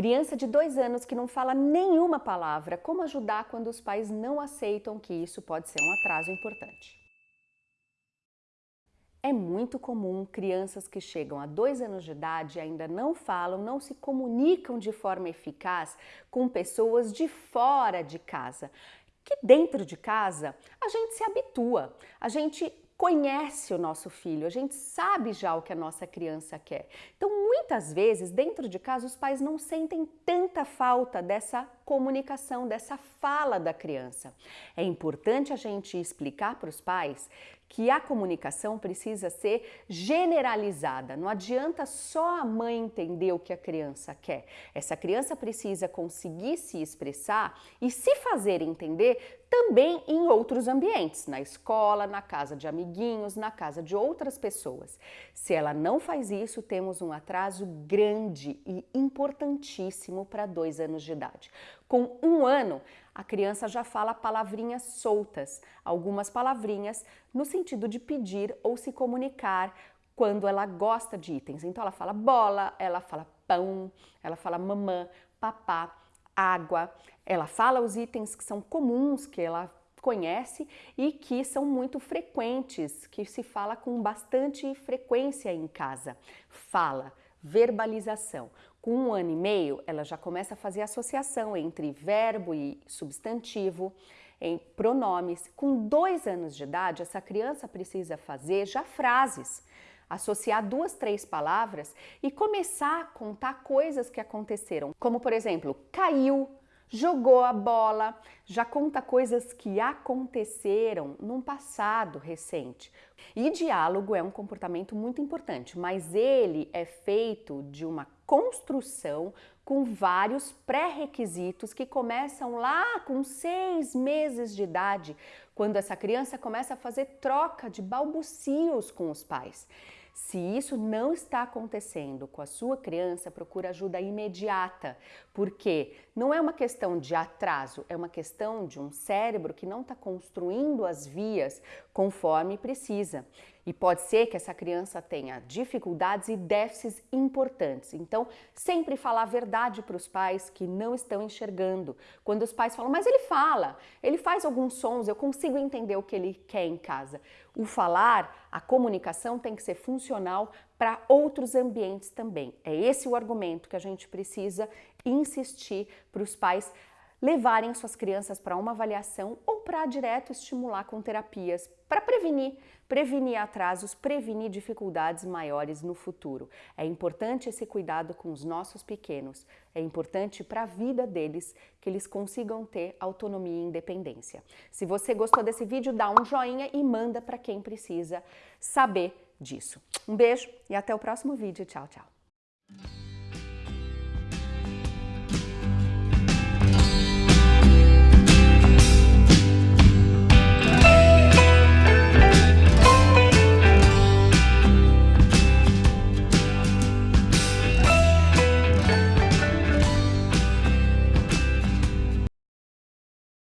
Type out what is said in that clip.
Criança de dois anos que não fala nenhuma palavra, como ajudar quando os pais não aceitam que isso pode ser um atraso importante? É muito comum crianças que chegam a dois anos de idade ainda não falam, não se comunicam de forma eficaz com pessoas de fora de casa. Que dentro de casa a gente se habitua, a gente conhece o nosso filho, a gente sabe já o que a nossa criança quer. Então, muitas vezes, dentro de casa, os pais não sentem tanta falta dessa comunicação, dessa fala da criança. É importante a gente explicar para os pais que a comunicação precisa ser generalizada. Não adianta só a mãe entender o que a criança quer. Essa criança precisa conseguir se expressar e se fazer entender também em outros ambientes, na escola, na casa de amiguinhos, na casa de outras pessoas. Se ela não faz isso, temos um atraso grande e importantíssimo para dois anos de idade. Com um ano, a criança já fala palavrinhas soltas, algumas palavrinhas no sentido de pedir ou se comunicar quando ela gosta de itens. Então ela fala bola, ela fala pão, ela fala mamã, papá, água. Ela fala os itens que são comuns, que ela conhece e que são muito frequentes, que se fala com bastante frequência em casa. Fala, verbalização. Com um ano e meio, ela já começa a fazer associação entre verbo e substantivo, em pronomes. Com dois anos de idade, essa criança precisa fazer já frases associar duas, três palavras e começar a contar coisas que aconteceram, como por exemplo, caiu, jogou a bola, já conta coisas que aconteceram num passado recente. E diálogo é um comportamento muito importante, mas ele é feito de uma construção com vários pré-requisitos que começam lá com seis meses de idade, quando essa criança começa a fazer troca de balbucios com os pais. Se isso não está acontecendo com a sua criança, procura ajuda imediata, porque não é uma questão de atraso, é uma questão de um cérebro que não está construindo as vias conforme precisa. E pode ser que essa criança tenha dificuldades e déficits importantes. Então, sempre falar a verdade para os pais que não estão enxergando. Quando os pais falam, mas ele fala, ele faz alguns sons, eu consigo entender o que ele quer em casa. O falar, a comunicação tem que ser funcional para outros ambientes também. É esse o argumento que a gente precisa insistir para os pais levarem suas crianças para uma avaliação ou para direto estimular com terapias para prevenir, prevenir atrasos, prevenir dificuldades maiores no futuro. É importante esse cuidado com os nossos pequenos, é importante para a vida deles que eles consigam ter autonomia e independência. Se você gostou desse vídeo, dá um joinha e manda para quem precisa saber disso. Um beijo e até o próximo vídeo. Tchau, tchau.